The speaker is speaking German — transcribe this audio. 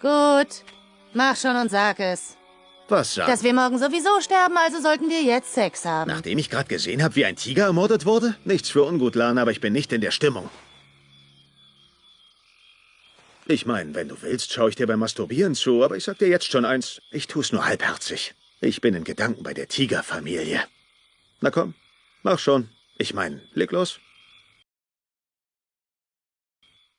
Gut. Mach schon und sag es. Was sag? Dass wir morgen sowieso sterben, also sollten wir jetzt Sex haben. Nachdem ich gerade gesehen habe, wie ein Tiger ermordet wurde? Nichts für ungut, Lana, aber ich bin nicht in der Stimmung. Ich meine, wenn du willst, schaue ich dir beim Masturbieren zu, aber ich sag dir jetzt schon eins, ich tu's nur halbherzig. Ich bin in Gedanken bei der Tigerfamilie. Na komm, mach schon. Ich meine, leg los.